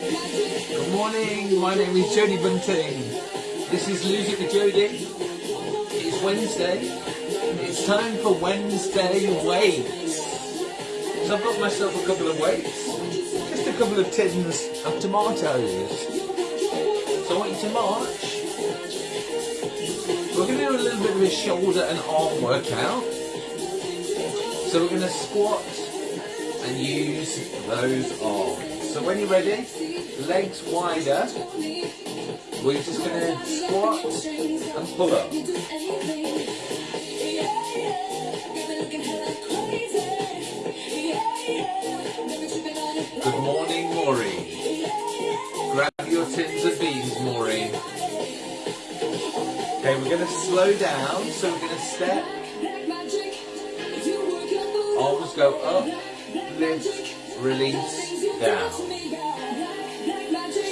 Good morning, my name is Jody Bunting. This is It with Jody. It's Wednesday. It's time for Wednesday weights. So I've got myself a couple of weights. Just a couple of tins of tomatoes. So I want you to march. We're going to do a little bit of a shoulder and arm workout. So we're going to squat and use those arms. So when you're ready, legs wider, we're just going to squat and pull up. Good morning, Maureen. Grab your tins of beans, Maureen. Okay, we're going to slow down, so we're going to step. Arms go up, lift, release, down.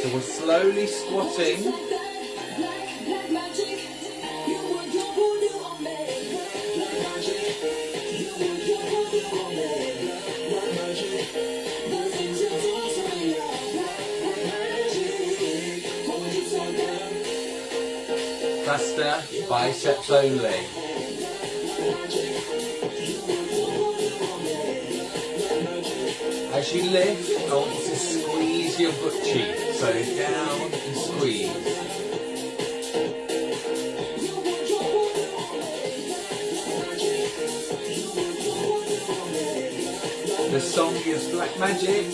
So we're slowly squatting. Faster, biceps only. As oh, you lift, I want you to squeeze your butt cheek. So down and squeeze. The song is Black Magic.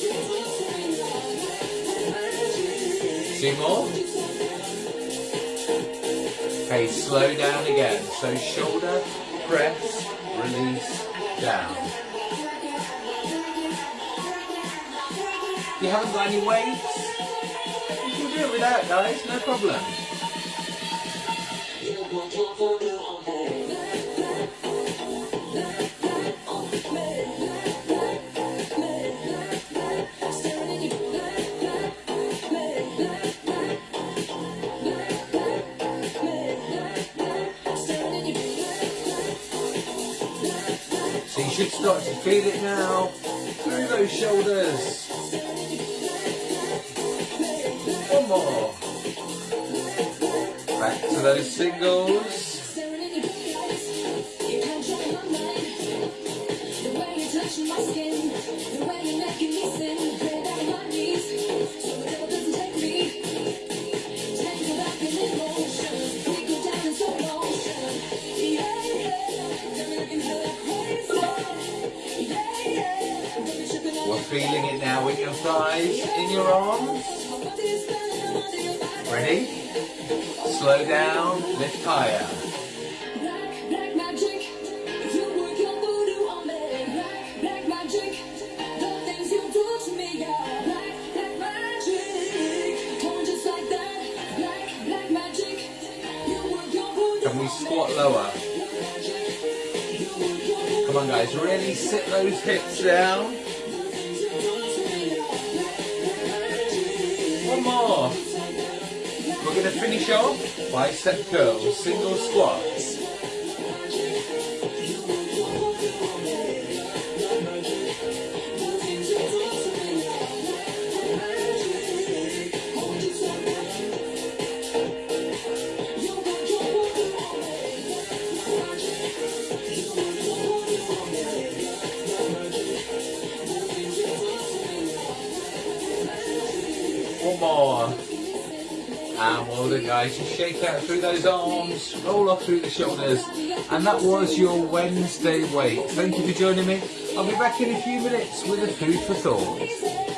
Two more. Okay, slow down again. So shoulder, press, release, down. You haven't got any weights, you can do it without guys, no problem. So you should start to feel it now through those shoulders. More. Back to those singles. We're feeling it now in your thighs, in your arms. Ready? Slow down, lift higher. Can we squat lower? Come on guys, really sit those hips down. One more. We're going to finish off bicep curls, single squats. One more. And well done guys, just shake out through those arms, roll off through the shoulders. And that was your Wednesday weight. Thank you for joining me. I'll be back in a few minutes with a food for thought.